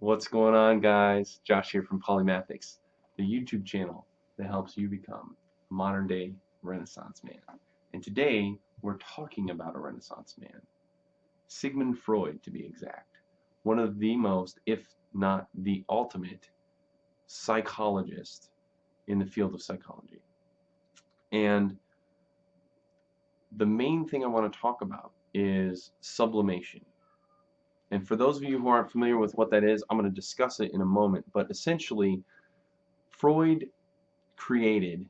What's going on guys? Josh here from Polymathics, the YouTube channel that helps you become a modern day Renaissance man. And today we're talking about a Renaissance man. Sigmund Freud to be exact. One of the most, if not the ultimate, psychologist in the field of psychology. And the main thing I want to talk about is sublimation. And for those of you who aren't familiar with what that is, I'm going to discuss it in a moment. But essentially, Freud created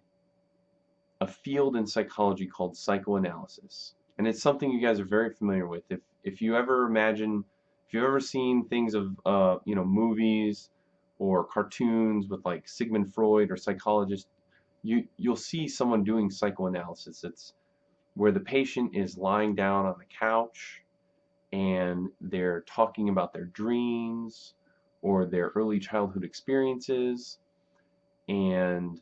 a field in psychology called psychoanalysis. And it's something you guys are very familiar with. If, if you ever imagine, if you've ever seen things of, uh, you know, movies or cartoons with like Sigmund Freud or psychologists, you, you'll see someone doing psychoanalysis. It's where the patient is lying down on the couch and they're talking about their dreams or their early childhood experiences. And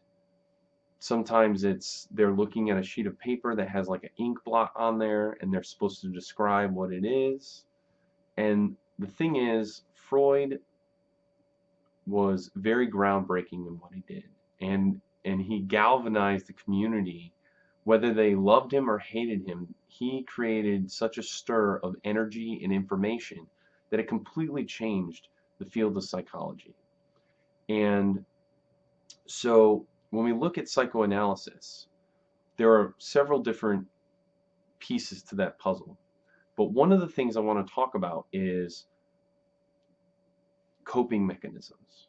sometimes it's they're looking at a sheet of paper that has like an ink blot on there and they're supposed to describe what it is. And the thing is Freud was very groundbreaking in what he did. And and he galvanized the community whether they loved him or hated him, he created such a stir of energy and information that it completely changed the field of psychology. And so when we look at psychoanalysis, there are several different pieces to that puzzle. But one of the things I want to talk about is coping mechanisms.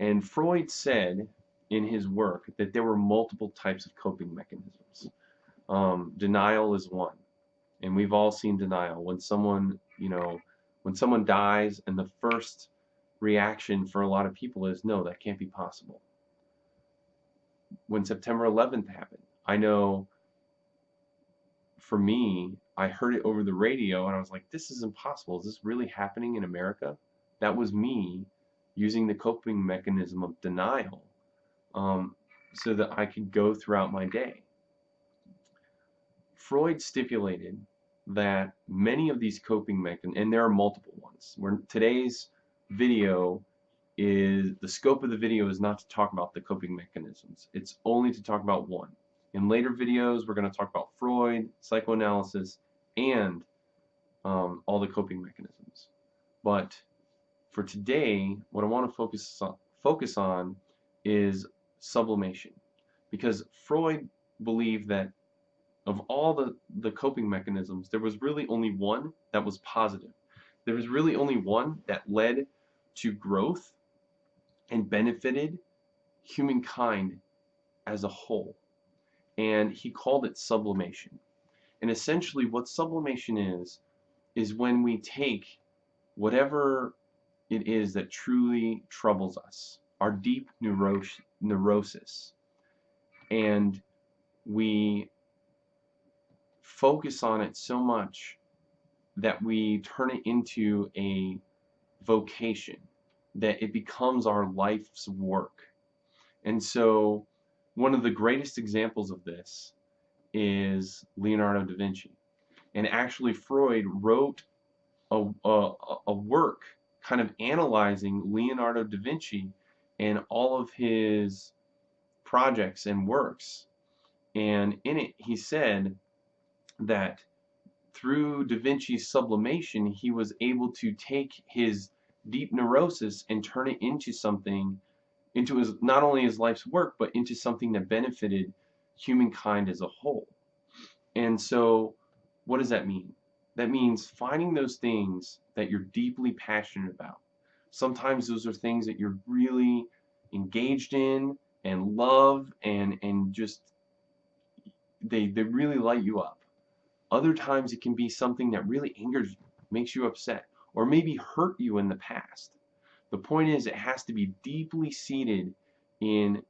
And Freud said in his work that there were multiple types of coping mechanisms. Um, denial is one, and we've all seen denial when someone, you know, when someone dies, and the first reaction for a lot of people is, no, that can't be possible. When September 11th happened, I know for me, I heard it over the radio and I was like, this is impossible. Is this really happening in America? That was me using the coping mechanism of denial um, so that I could go throughout my day. Freud stipulated that many of these coping mechanisms, and there are multiple ones, where today's video is, the scope of the video is not to talk about the coping mechanisms. It's only to talk about one. In later videos, we're going to talk about Freud, psychoanalysis, and um, all the coping mechanisms. But for today, what I want to focus on, focus on is sublimation. Because Freud believed that of all the, the coping mechanisms there was really only one that was positive. There was really only one that led to growth and benefited humankind as a whole. And he called it sublimation. And essentially what sublimation is is when we take whatever it is that truly troubles us our deep neuros neurosis. And we focus on it so much that we turn it into a vocation that it becomes our life's work. And so one of the greatest examples of this is Leonardo da Vinci. And actually Freud wrote a, a, a work kind of analyzing Leonardo da Vinci and all of his projects and works. And in it, he said that through Da Vinci's sublimation, he was able to take his deep neurosis and turn it into something, into his not only his life's work, but into something that benefited humankind as a whole. And so, what does that mean? That means finding those things that you're deeply passionate about sometimes those are things that you're really engaged in and love and and just they they really light you up. Other times it can be something that really angers makes you upset or maybe hurt you in the past. The point is it has to be deeply seated in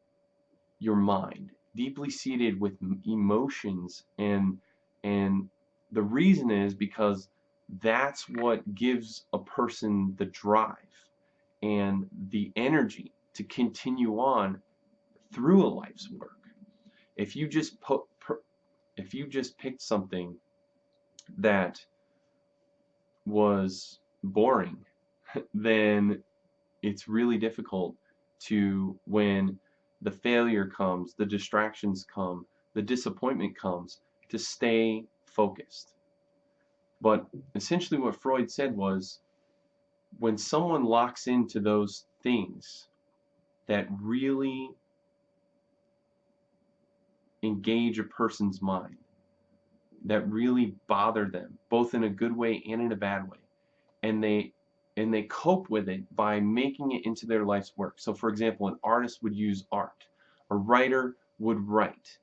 your mind deeply seated with emotions and and the reason is because that's what gives a person the drive and the energy to continue on through a life's work. If you just put, if you just picked something that was boring, then it's really difficult to when the failure comes, the distractions come, the disappointment comes, to stay focused. But essentially what Freud said was when someone locks into those things that really engage a person's mind, that really bother them, both in a good way and in a bad way, and they and they cope with it by making it into their life's work. So for example, an artist would use art, a writer would write,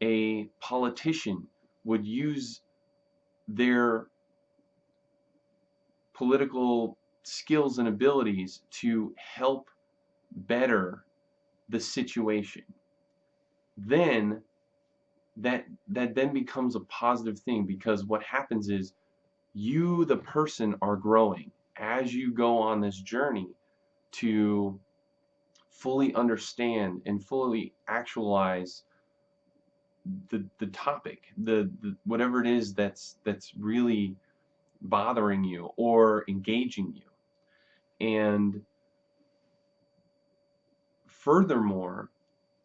a politician would use their political skills and abilities to help better the situation. Then that that then becomes a positive thing because what happens is you the person are growing as you go on this journey to fully understand and fully actualize the the topic the, the whatever it is that's that's really bothering you or engaging you and furthermore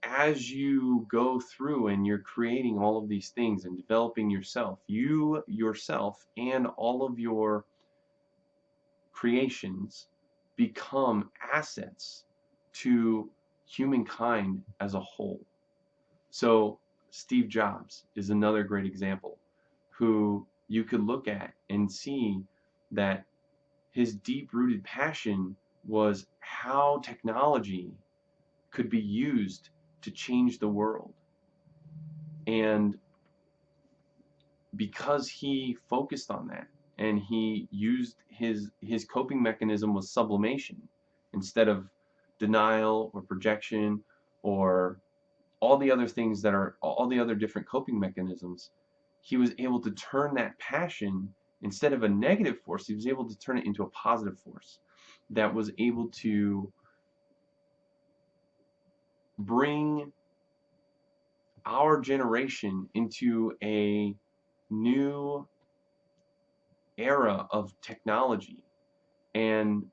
as you go through and you're creating all of these things and developing yourself you yourself and all of your creations become assets to humankind as a whole. So Steve Jobs is another great example who you could look at and see that his deep-rooted passion was how technology could be used to change the world. And because he focused on that and he used his his coping mechanism was sublimation instead of denial or projection or all the other things that are all the other different coping mechanisms he was able to turn that passion instead of a negative force he was able to turn it into a positive force that was able to bring our generation into a new era of technology and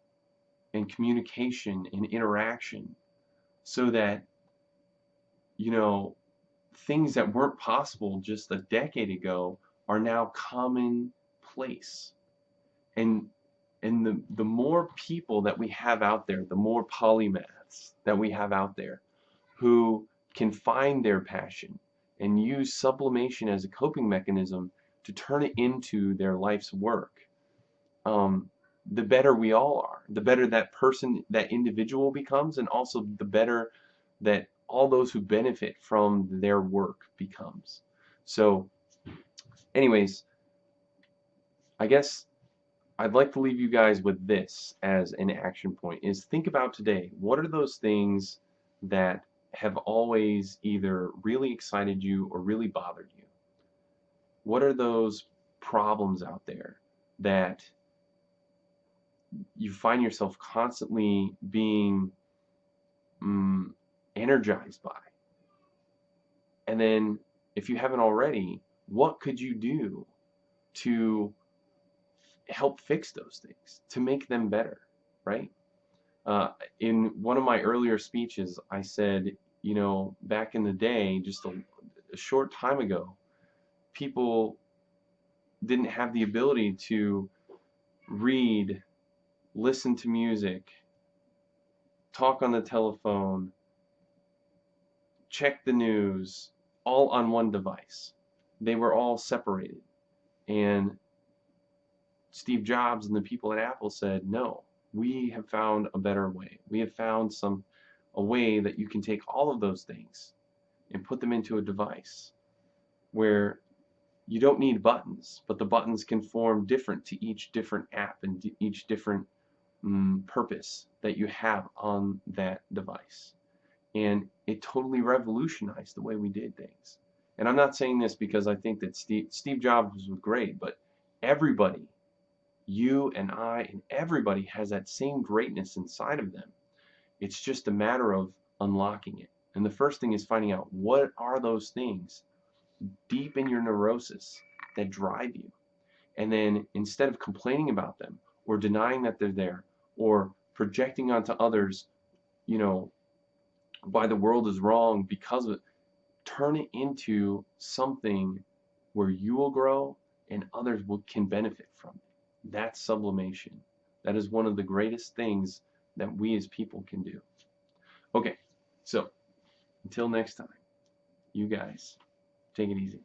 and communication and interaction so that you know, things that weren't possible just a decade ago are now commonplace. And and the, the more people that we have out there, the more polymaths that we have out there who can find their passion and use sublimation as a coping mechanism to turn it into their life's work, um, the better we all are. The better that person, that individual becomes, and also the better that all those who benefit from their work becomes. So anyways, I guess I'd like to leave you guys with this as an action point is think about today. What are those things that have always either really excited you or really bothered you? What are those problems out there that you find yourself constantly being um, energized by? And then, if you haven't already, what could you do to help fix those things, to make them better, right? Uh, in one of my earlier speeches, I said, you know, back in the day, just a, a short time ago, people didn't have the ability to read, listen to music, talk on the telephone, check the news all on one device. They were all separated. And Steve Jobs and the people at Apple said, no, we have found a better way. We have found some a way that you can take all of those things and put them into a device where you don't need buttons, but the buttons can form different to each different app and each different um, purpose that you have on that device and it totally revolutionized the way we did things. And I'm not saying this because I think that Steve, Steve Jobs was great, but everybody, you and I and everybody has that same greatness inside of them. It's just a matter of unlocking it. And the first thing is finding out what are those things deep in your neurosis that drive you. And then instead of complaining about them or denying that they're there or projecting onto others, you know, why the world is wrong because of it. Turn it into something where you will grow and others will, can benefit from it. That's sublimation. That is one of the greatest things that we as people can do. Okay, so until next time, you guys take it easy.